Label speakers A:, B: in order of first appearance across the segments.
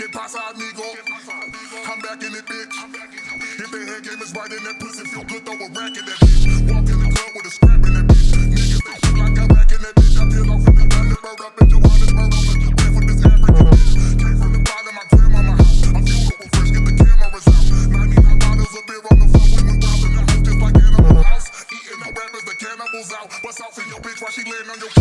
A: Que pasa, amigo? I'm back in it, bitch. If the head game is right and that pussy feel good, throw a rack in that bitch. Walk in the club with a scrap in that bitch. Niggas they feel like I rack in that bitch. I peel off in the Thunderbird up in Johannesburg. I'm a man for this African bitch. Came from the bottom, my grandmama house. I'm funeral fresh, get the cameras out. 99 bottles of beer on the when we wildin' the house just like Animal House. Eating the rappers, the cannibals out. What's out for your bitch while she laying on your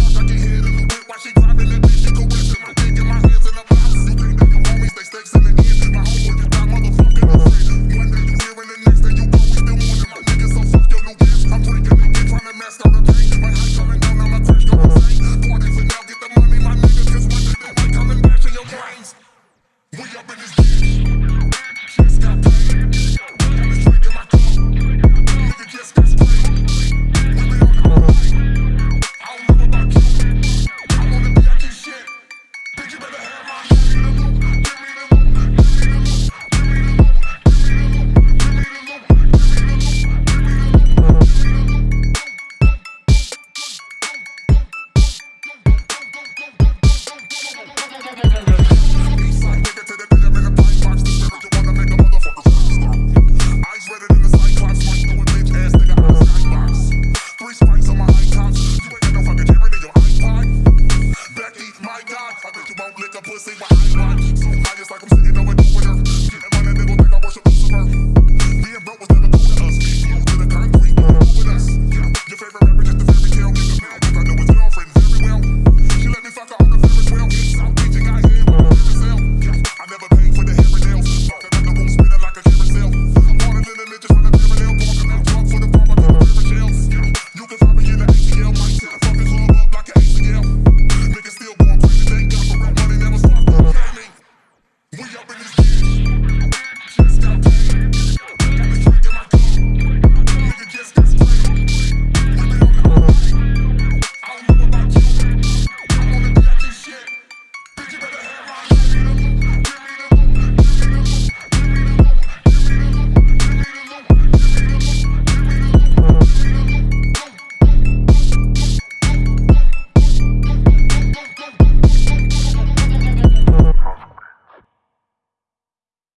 A: see pussy.